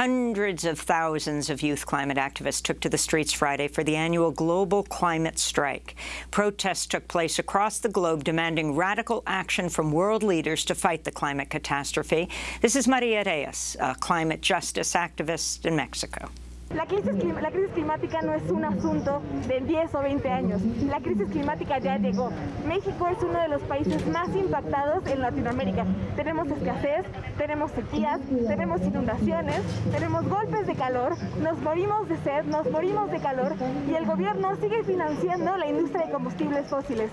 Hundreds of thousands of youth climate activists took to the streets Friday for the annual global climate strike. Protests took place across the globe demanding radical action from world leaders to fight the climate catastrophe. This is Maria Reyes, a climate justice activist in Mexico. La crisis, climática no es un asunto de 10 o 20 años. La crisis climática ya llegó. México es uno de los países más impactados en Latinoamérica. Tenemos escasez, tenemos sequías, tenemos inundaciones, tenemos golpes de calor, nos morimos de sed, nos morimos de calor y el gobierno sigue financiando la industria de combustibles fósiles.